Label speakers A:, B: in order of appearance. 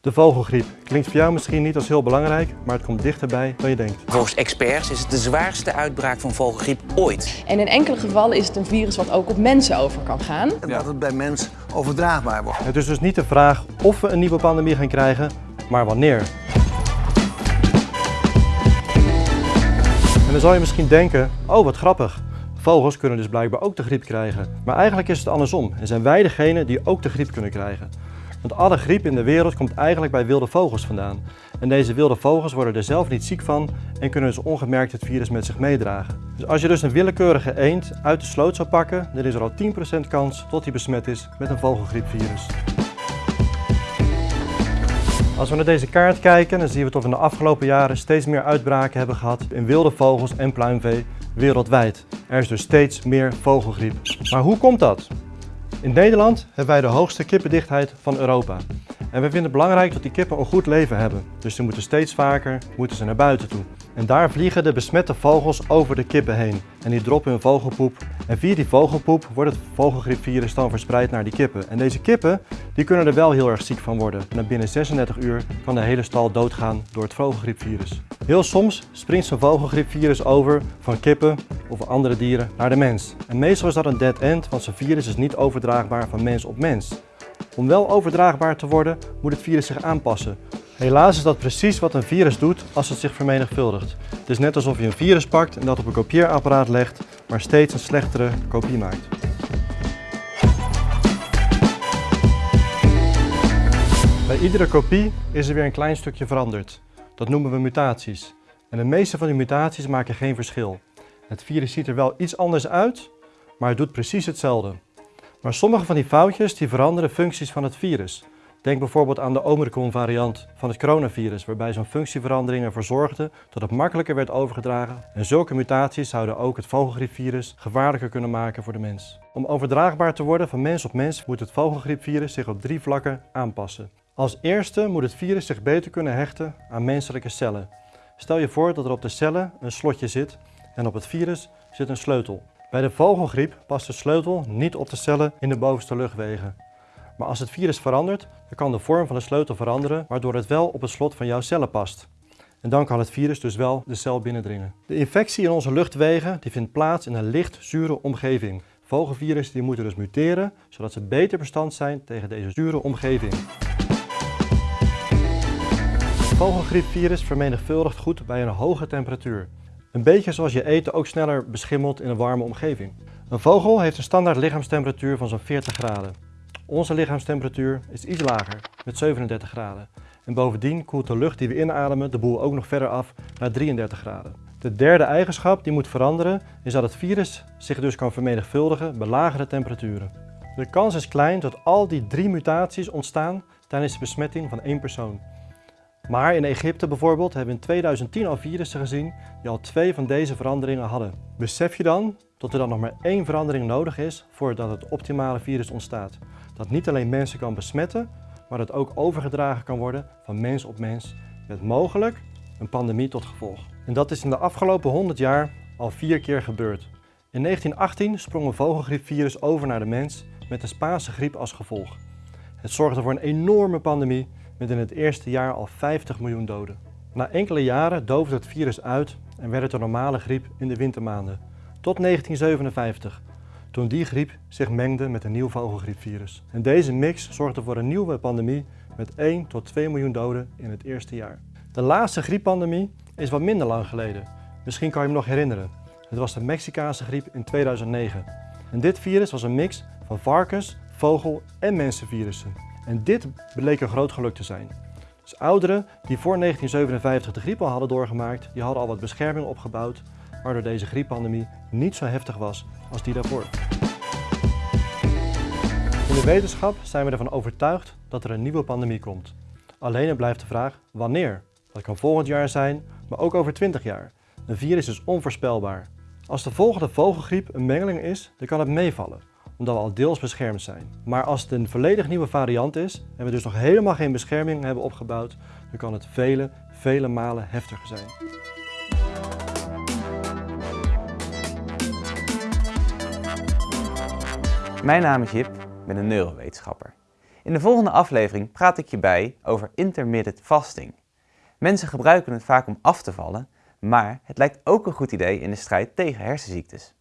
A: De vogelgriep klinkt voor jou misschien niet als heel belangrijk, maar het komt dichterbij dan je denkt.
B: Volgens experts is het de zwaarste uitbraak van vogelgriep ooit.
C: En in enkele gevallen is het een virus wat ook op mensen over kan gaan.
D: En dat het bij mens overdraagbaar wordt.
A: Het is dus niet de vraag of we een nieuwe pandemie gaan krijgen, maar wanneer. En dan zal je misschien denken, oh wat grappig, vogels kunnen dus blijkbaar ook de griep krijgen. Maar eigenlijk is het andersom en zijn wij degene die ook de griep kunnen krijgen. Want alle griep in de wereld komt eigenlijk bij wilde vogels vandaan. En deze wilde vogels worden er zelf niet ziek van en kunnen dus ongemerkt het virus met zich meedragen. Dus als je dus een willekeurige eend uit de sloot zou pakken, dan is er al 10% kans tot hij besmet is met een vogelgriepvirus. Als we naar deze kaart kijken, dan zien we dat we in de afgelopen jaren steeds meer uitbraken hebben gehad in wilde vogels en pluimvee wereldwijd. Er is dus steeds meer vogelgriep. Maar hoe komt dat? In Nederland hebben wij de hoogste kippendichtheid van Europa. En we vinden het belangrijk dat die kippen een goed leven hebben. Dus ze moeten steeds vaker moeten ze naar buiten toe. En daar vliegen de besmette vogels over de kippen heen. En die droppen hun vogelpoep. En via die vogelpoep wordt het vogelgriepvirus dan verspreid naar die kippen. En deze kippen die kunnen er wel heel erg ziek van worden. En binnen 36 uur kan de hele stal doodgaan door het vogelgriepvirus. Heel soms springt zo'n vogelgriepvirus over van kippen of andere dieren naar de mens. En meestal is dat een dead end, want zo'n virus is niet overdraagbaar van mens op mens. Om wel overdraagbaar te worden, moet het virus zich aanpassen. Helaas is dat precies wat een virus doet als het zich vermenigvuldigt. Het is net alsof je een virus pakt en dat op een kopieerapparaat legt, maar steeds een slechtere kopie maakt. Bij iedere kopie is er weer een klein stukje veranderd. Dat noemen we mutaties. En de meeste van die mutaties maken geen verschil. Het virus ziet er wel iets anders uit, maar het doet precies hetzelfde. Maar sommige van die foutjes die veranderen functies van het virus. Denk bijvoorbeeld aan de Omicron variant van het coronavirus, waarbij zo'n functieverandering ervoor zorgde dat het makkelijker werd overgedragen. En zulke mutaties zouden ook het vogelgriepvirus gevaarlijker kunnen maken voor de mens. Om overdraagbaar te worden van mens op mens moet het vogelgriepvirus zich op drie vlakken aanpassen. Als eerste moet het virus zich beter kunnen hechten aan menselijke cellen. Stel je voor dat er op de cellen een slotje zit en op het virus zit een sleutel. Bij de vogelgriep past de sleutel niet op de cellen in de bovenste luchtwegen. Maar als het virus verandert, dan kan de vorm van de sleutel veranderen, waardoor het wel op het slot van jouw cellen past. En dan kan het virus dus wel de cel binnendringen. De infectie in onze luchtwegen die vindt plaats in een licht zure omgeving. Vogelvirussen die moeten dus muteren, zodat ze beter bestand zijn tegen deze zure omgeving. Het vogelgriepvirus vermenigvuldigt goed bij een hoge temperatuur. Een beetje zoals je eten ook sneller beschimmelt in een warme omgeving. Een vogel heeft een standaard lichaamstemperatuur van zo'n 40 graden. Onze lichaamstemperatuur is iets lager, met 37 graden. En bovendien koelt de lucht die we inademen de boel ook nog verder af naar 33 graden. De derde eigenschap die moet veranderen is dat het virus zich dus kan vermenigvuldigen bij lagere temperaturen. De kans is klein dat al die drie mutaties ontstaan tijdens de besmetting van één persoon. Maar in Egypte bijvoorbeeld hebben we in 2010 al virussen gezien die al twee van deze veranderingen hadden. Besef je dan dat er dan nog maar één verandering nodig is voordat het optimale virus ontstaat? Dat niet alleen mensen kan besmetten, maar dat ook overgedragen kan worden van mens op mens met mogelijk een pandemie tot gevolg. En dat is in de afgelopen 100 jaar al vier keer gebeurd. In 1918 sprong een vogelgriepvirus over naar de mens met de Spaanse griep als gevolg. Het zorgde voor een enorme pandemie met in het eerste jaar al 50 miljoen doden. Na enkele jaren doofde het virus uit en werd het een normale griep in de wintermaanden. Tot 1957, toen die griep zich mengde met een nieuw vogelgriepvirus. En deze mix zorgde voor een nieuwe pandemie met 1 tot 2 miljoen doden in het eerste jaar. De laatste grieppandemie is wat minder lang geleden. Misschien kan je hem nog herinneren. Het was de Mexicaanse griep in 2009. En dit virus was een mix van varkens, vogel en mensenvirussen. En dit bleek een groot geluk te zijn. Dus ouderen die voor 1957 de griep al hadden doorgemaakt, die hadden al wat bescherming opgebouwd, waardoor deze grieppandemie niet zo heftig was als die daarvoor. In de wetenschap zijn we ervan overtuigd dat er een nieuwe pandemie komt. Alleen blijft de vraag wanneer. Dat kan volgend jaar zijn, maar ook over 20 jaar. Een virus is onvoorspelbaar. Als de volgende vogelgriep een mengeling is, dan kan het meevallen omdat we al deels beschermd zijn. Maar als het een volledig nieuwe variant is en we dus nog helemaal geen bescherming hebben opgebouwd, dan kan het vele, vele malen heftiger zijn.
E: Mijn naam is Jip, ik ben een neurowetenschapper. In de volgende aflevering praat ik je bij over intermittent fasting. Mensen gebruiken het vaak om af te vallen, maar het lijkt ook een goed idee in de strijd tegen hersenziektes.